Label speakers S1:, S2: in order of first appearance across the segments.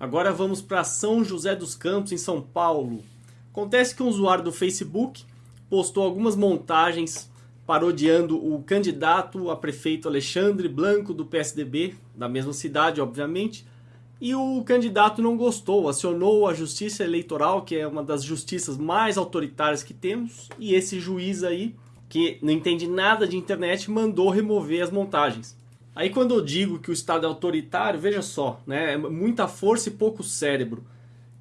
S1: Agora vamos para São José dos Campos, em São Paulo. Acontece que um usuário do Facebook postou algumas montagens parodiando o candidato a prefeito Alexandre Blanco do PSDB, da mesma cidade, obviamente, e o candidato não gostou, acionou a Justiça Eleitoral, que é uma das justiças mais autoritárias que temos, e esse juiz aí, que não entende nada de internet, mandou remover as montagens. Aí quando eu digo que o Estado é autoritário, veja só, né? É muita força e pouco cérebro.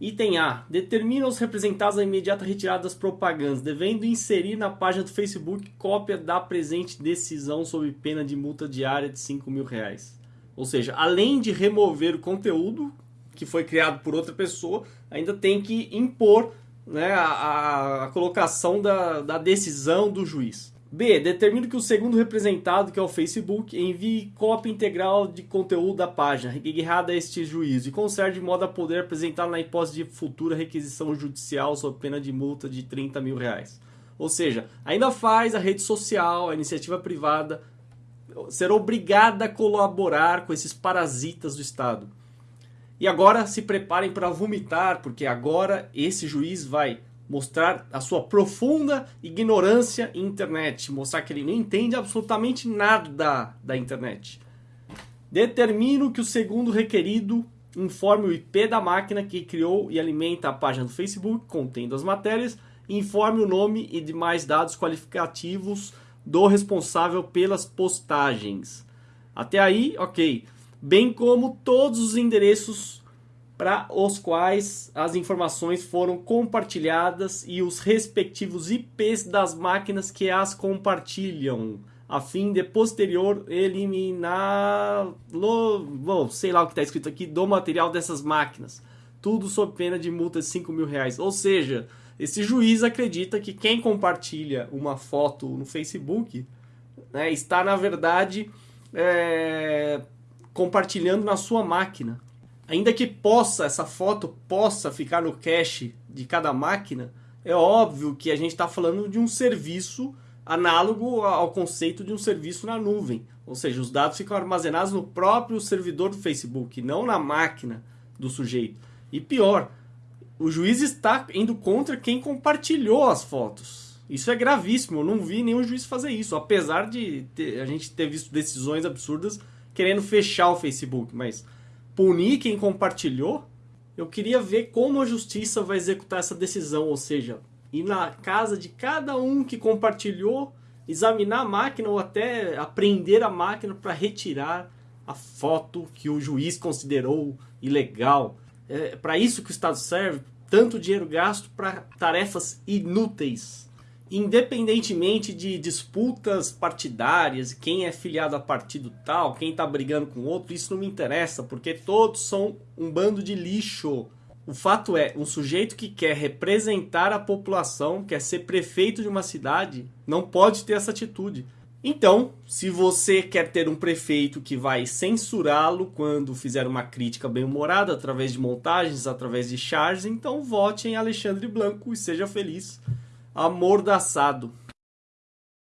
S1: Item A. Determina os representados a imediata retirada das propagandas, devendo inserir na página do Facebook cópia da presente decisão sob pena de multa diária de 5 mil reais. Ou seja, além de remover o conteúdo que foi criado por outra pessoa, ainda tem que impor né, a, a colocação da, da decisão do juiz. B. Determina que o segundo representado, que é o Facebook, envie cópia integral de conteúdo da página, reguerrada a este juízo, e conserve de modo a poder apresentar na hipótese de futura requisição judicial sob pena de multa de 30 mil reais. Ou seja, ainda faz a rede social, a iniciativa privada, ser obrigada a colaborar com esses parasitas do Estado. E agora se preparem para vomitar, porque agora esse juiz vai mostrar a sua profunda ignorância em internet, mostrar que ele não entende absolutamente nada da, internet. Determino que o segundo requerido informe o IP da máquina que criou e alimenta a página do Facebook, contendo as matérias, informe o nome e demais dados qualificativos do responsável pelas postagens. Até aí, ok. Bem como todos os endereços para os quais as informações foram compartilhadas e os respectivos IPs das máquinas que as compartilham, a fim de posterior eliminar, bom, sei lá o que está escrito aqui, do material dessas máquinas. Tudo sob pena de multa de 5 mil reais. Ou seja, esse juiz acredita que quem compartilha uma foto no Facebook né, está, na verdade, é, compartilhando na sua máquina ainda que possa, essa foto possa ficar no cache de cada máquina, é óbvio que a gente está falando de um serviço análogo ao conceito de um serviço na nuvem. Ou seja, os dados ficam armazenados no próprio servidor do Facebook, não na máquina do sujeito. E pior, o juiz está indo contra quem compartilhou as fotos. Isso é gravíssimo, eu não vi nenhum juiz fazer isso, apesar de ter, a gente ter visto decisões absurdas querendo fechar o Facebook, mas punir quem compartilhou, eu queria ver como a justiça vai executar essa decisão, ou seja, ir na casa de cada um que compartilhou, examinar a máquina ou até apreender a máquina para retirar a foto que o juiz considerou ilegal. É para isso que o Estado serve, tanto dinheiro gasto para tarefas inúteis independentemente de disputas partidárias, quem é filiado a partido tal, quem está brigando com outro, isso não me interessa, porque todos são um bando de lixo. O fato é, um sujeito que quer representar a população, quer ser prefeito de uma cidade, não pode ter essa atitude. Então, se você quer ter um prefeito que vai censurá-lo quando fizer uma crítica bem-humorada, através de montagens, através de charges, então vote em Alexandre Blanco e seja feliz amordaçado